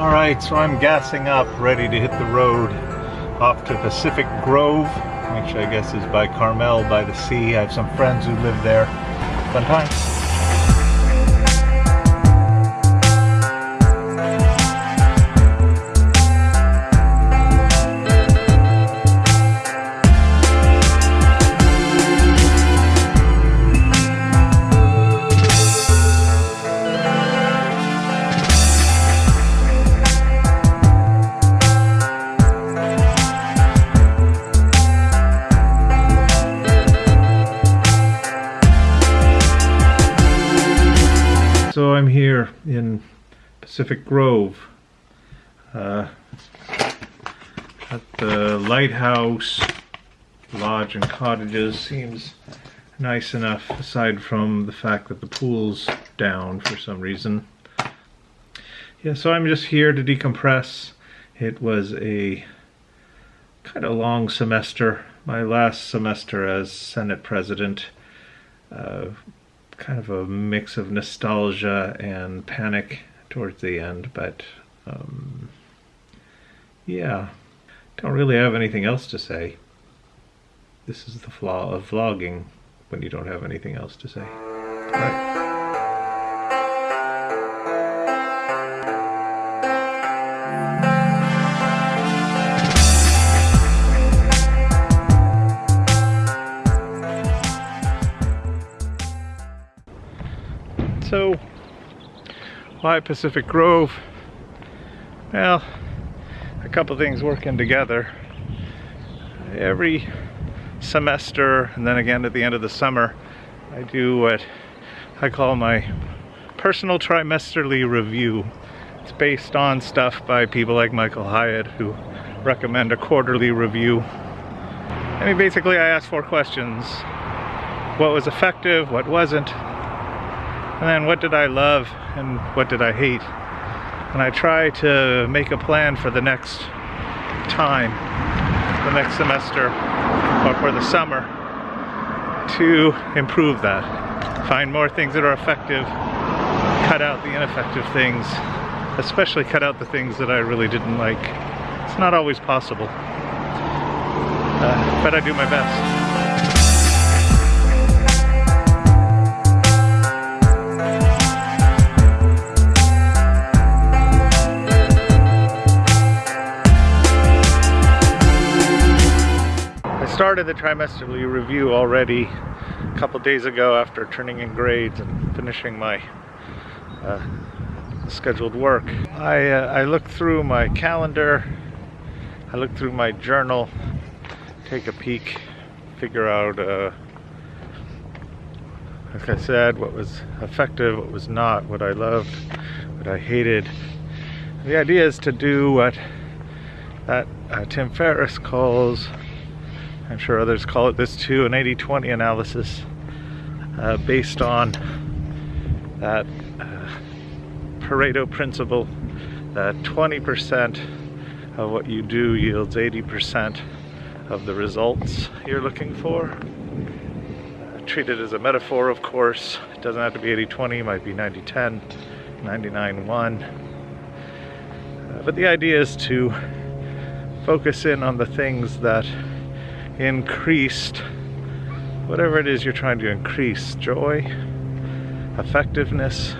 Alright, so I'm gassing up, ready to hit the road off to Pacific Grove, which I guess is by Carmel by the sea. I have some friends who live there. Fun. So I'm here in Pacific Grove uh, at the lighthouse lodge and cottages seems nice enough aside from the fact that the pool's down for some reason. Yeah, so I'm just here to decompress. It was a kind of long semester, my last semester as Senate President. Uh, kind of a mix of nostalgia and panic towards the end, but um, yeah, don't really have anything else to say. This is the flaw of vlogging when you don't have anything else to say. So, why Pacific Grove? Well, a couple things working together. Every semester, and then again at the end of the summer, I do what I call my personal trimesterly review. It's based on stuff by people like Michael Hyatt who recommend a quarterly review. I mean, basically I ask four questions. What was effective, what wasn't, and then what did I love and what did I hate? And I try to make a plan for the next time, the next semester, or for the summer, to improve that. Find more things that are effective, cut out the ineffective things, especially cut out the things that I really didn't like. It's not always possible, uh, but I do my best. Started the trimesterly review already a couple days ago after turning in grades and finishing my uh, scheduled work. I, uh, I looked through my calendar, I looked through my journal, take a peek, figure out, uh, like I said, what was effective, what was not, what I loved, what I hated. The idea is to do what that uh, Tim Ferriss calls I'm sure others call it this too, an 80-20 analysis uh, based on that uh, Pareto principle that 20% of what you do yields 80% of the results you're looking for. Uh, treat it as a metaphor, of course. It doesn't have to be 80-20, it might be 90-10, 99-1. Uh, but the idea is to focus in on the things that increased. Whatever it is you're trying to increase joy effectiveness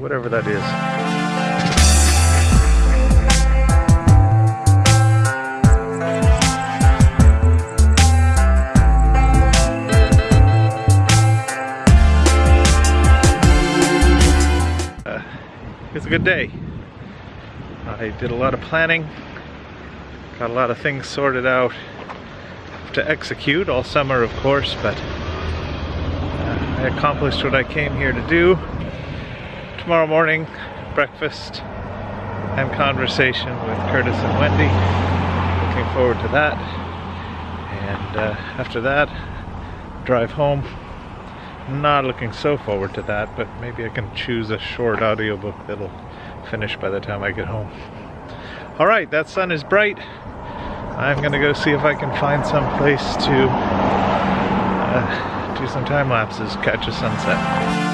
whatever that is. Uh, good day. I did a lot of planning Got a lot of things sorted out to execute all summer, of course, but uh, I accomplished what I came here to do. Tomorrow morning, breakfast and conversation with Curtis and Wendy. Looking forward to that. And uh, after that, drive home. Not looking so forward to that, but maybe I can choose a short audiobook that'll finish by the time I get home. All right, that sun is bright. I'm gonna go see if I can find some place to uh, do some time lapses, catch a sunset.